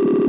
you